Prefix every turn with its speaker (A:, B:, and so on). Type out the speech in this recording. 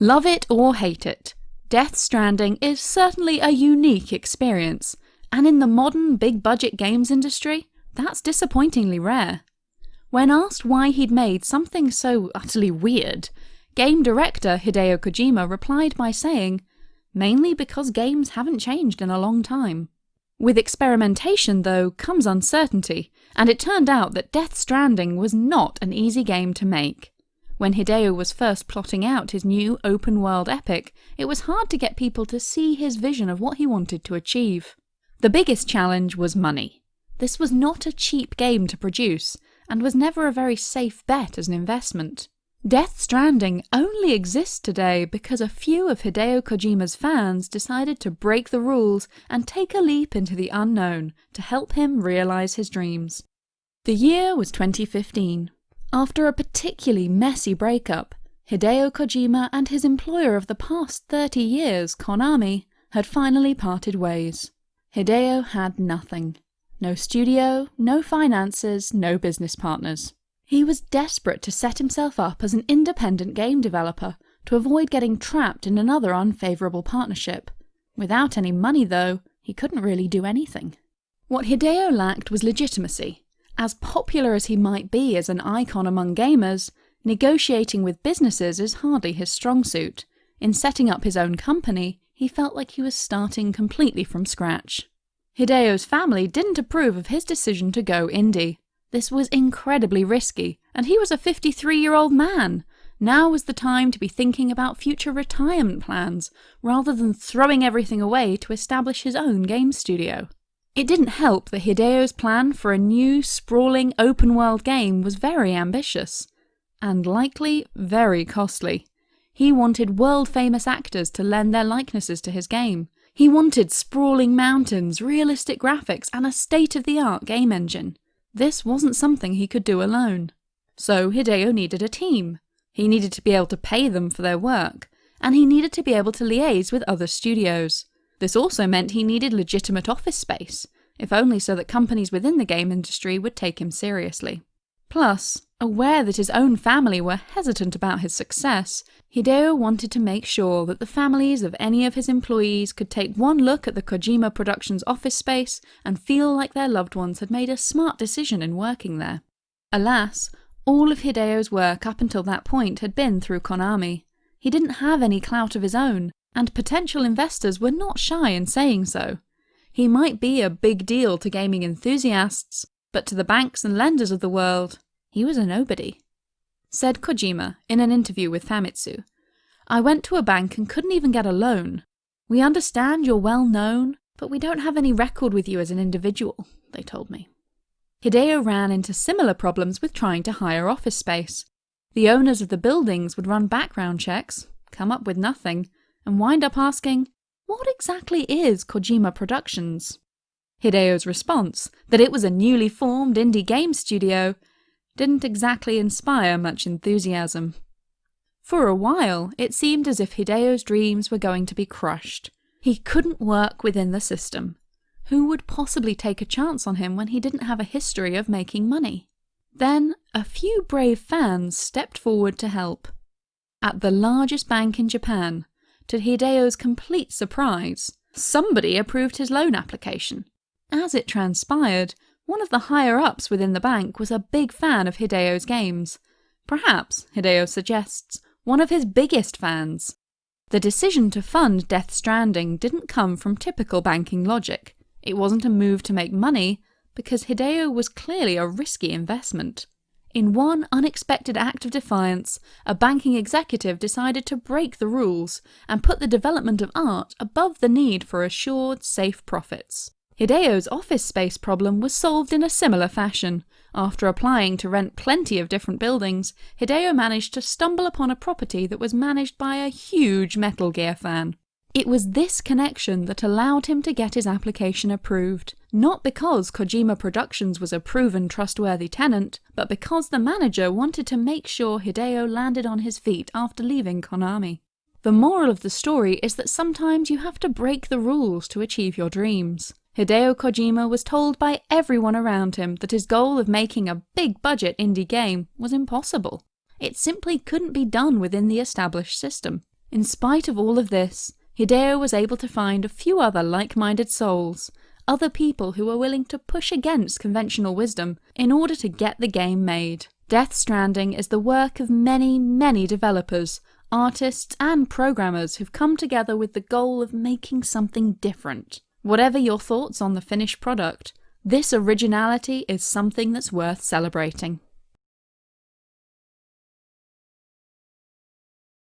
A: Love it or hate it, Death Stranding is certainly a unique experience, and in the modern big budget games industry, that's disappointingly rare. When asked why he'd made something so utterly weird, game director Hideo Kojima replied by saying, mainly because games haven't changed in a long time. With experimentation, though, comes uncertainty, and it turned out that Death Stranding was not an easy game to make. When Hideo was first plotting out his new open world epic, it was hard to get people to see his vision of what he wanted to achieve. The biggest challenge was money. This was not a cheap game to produce, and was never a very safe bet as an investment. Death Stranding only exists today because a few of Hideo Kojima's fans decided to break the rules and take a leap into the unknown to help him realize his dreams. The year was 2015. After a particularly messy breakup, Hideo Kojima and his employer of the past 30 years, Konami, had finally parted ways. Hideo had nothing. No studio, no finances, no business partners. He was desperate to set himself up as an independent game developer to avoid getting trapped in another unfavourable partnership. Without any money, though, he couldn't really do anything. What Hideo lacked was legitimacy, as popular as he might be as an icon among gamers, negotiating with businesses is hardly his strong suit. In setting up his own company, he felt like he was starting completely from scratch. Hideo's family didn't approve of his decision to go indie. This was incredibly risky, and he was a 53-year-old man. Now was the time to be thinking about future retirement plans, rather than throwing everything away to establish his own game studio. It didn't help that Hideo's plan for a new, sprawling, open-world game was very ambitious, and likely very costly. He wanted world-famous actors to lend their likenesses to his game. He wanted sprawling mountains, realistic graphics, and a state-of-the-art game engine. This wasn't something he could do alone. So Hideo needed a team. He needed to be able to pay them for their work, and he needed to be able to liaise with other studios. This also meant he needed legitimate office space, if only so that companies within the game industry would take him seriously. Plus, aware that his own family were hesitant about his success, Hideo wanted to make sure that the families of any of his employees could take one look at the Kojima Productions office space and feel like their loved ones had made a smart decision in working there. Alas, all of Hideo's work up until that point had been through Konami. He didn't have any clout of his own, and potential investors were not shy in saying so. He might be a big deal to gaming enthusiasts, but to the banks and lenders of the world, he was a nobody. Said Kojima in an interview with Famitsu, I went to a bank and couldn't even get a loan. We understand you're well known, but we don't have any record with you as an individual, they told me. Hideo ran into similar problems with trying to hire office space. The owners of the buildings would run background checks, come up with nothing, and wind up asking, what exactly is Kojima Productions? Hideo's response, that it was a newly formed indie game studio, didn't exactly inspire much enthusiasm. For a while, it seemed as if Hideo's dreams were going to be crushed. He couldn't work within the system. Who would possibly take a chance on him when he didn't have a history of making money? Then, a few brave fans stepped forward to help. At the largest bank in Japan, to Hideo's complete surprise, somebody approved his loan application. As it transpired, one of the higher-ups within the bank was a big fan of Hideo's games. Perhaps, Hideo suggests, one of his biggest fans. The decision to fund Death Stranding didn't come from typical banking logic. It wasn't a move to make money, because Hideo was clearly a risky investment. In one unexpected act of defiance, a banking executive decided to break the rules and put the development of art above the need for assured, safe profits. Hideo's office space problem was solved in a similar fashion. After applying to rent plenty of different buildings, Hideo managed to stumble upon a property that was managed by a huge Metal Gear fan. It was this connection that allowed him to get his application approved, not because Kojima Productions was a proven trustworthy tenant, but because the manager wanted to make sure Hideo landed on his feet after leaving Konami. The moral of the story is that sometimes you have to break the rules to achieve your dreams. Hideo Kojima was told by everyone around him that his goal of making a big budget indie game was impossible. It simply couldn't be done within the established system. In spite of all of this, Hideo was able to find a few other like-minded souls, other people who were willing to push against conventional wisdom in order to get the game made. Death Stranding is the work of many, many developers, artists, and programmers who've come together with the goal of making something different. Whatever your thoughts on the finished product, this originality is something that's worth celebrating.